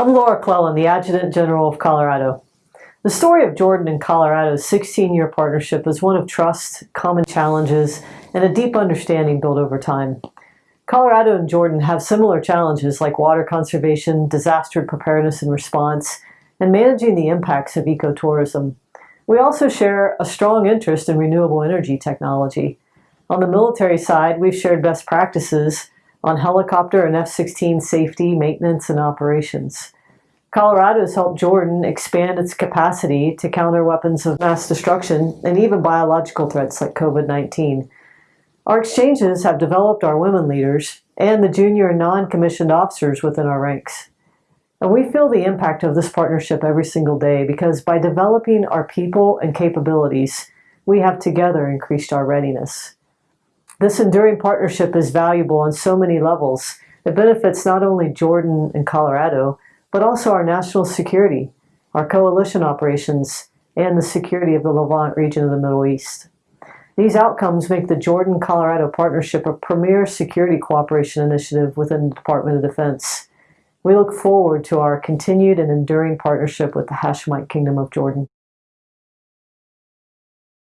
I'm Laura Clellan, the Adjutant General of Colorado. The story of Jordan and Colorado's 16-year partnership is one of trust, common challenges, and a deep understanding built over time. Colorado and Jordan have similar challenges like water conservation, disaster preparedness and response, and managing the impacts of ecotourism. We also share a strong interest in renewable energy technology. On the military side, we've shared best practices on helicopter and F-16 safety, maintenance, and operations. Colorado has helped Jordan expand its capacity to counter weapons of mass destruction and even biological threats like COVID-19. Our exchanges have developed our women leaders and the junior and non-commissioned officers within our ranks. And we feel the impact of this partnership every single day because by developing our people and capabilities, we have together increased our readiness. This enduring partnership is valuable on so many levels. It benefits not only Jordan and Colorado, but also our national security, our coalition operations, and the security of the Levant region of the Middle East. These outcomes make the Jordan-Colorado Partnership a premier security cooperation initiative within the Department of Defense. We look forward to our continued and enduring partnership with the Hashemite Kingdom of Jordan.